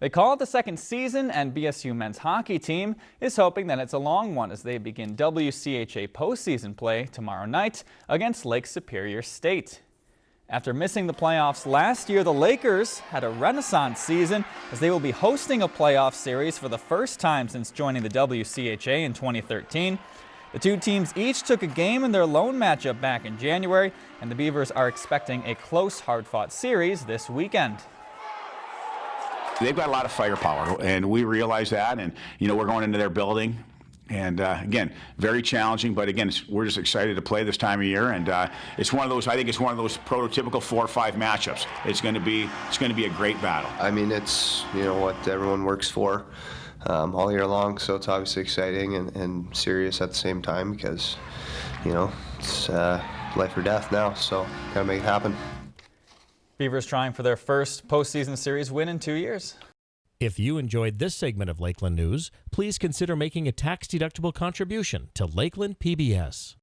They call it the second season, and BSU men's hockey team is hoping that it's a long one as they begin WCHA postseason play tomorrow night against Lake Superior State. After missing the playoffs last year, the Lakers had a renaissance season as they will be hosting a playoff series for the first time since joining the WCHA in 2013. The two teams each took a game in their lone matchup back in January, and the Beavers are expecting a close, hard-fought series this weekend. They've got a lot of firepower, and we realize that. And you know, we're going into their building, and uh, again, very challenging. But again, we're just excited to play this time of year, and uh, it's one of those. I think it's one of those prototypical four or five matchups. It's going to be it's going to be a great battle. I mean, it's you know what everyone works for um, all year long, so it's obviously exciting and, and, serious at the same time because you know it's uh, life or death now. So gotta make it happen. Beavers trying for their first postseason series win in two years. If you enjoyed this segment of Lakeland News, please consider making a tax-deductible contribution to Lakeland PBS.